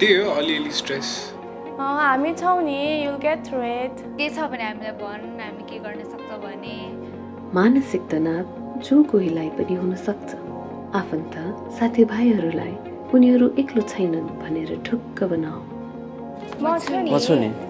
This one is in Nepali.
त्यही हो अलिअलि स्ट्रेस हामी छौँ नि युल गेट थ्रु इट के छ भने हामीलाई भन् हामी के गर्न सक्छौँ भने। मानसिक तनाव जो कोहीलाई पनि हुन सक्छ। आफन्त साथीभाइहरूलाई उनीहरू एक्लो छैनन् भनेर ढुक्क बनाऊ। म छु नि। म छु नि।